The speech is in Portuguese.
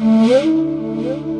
Música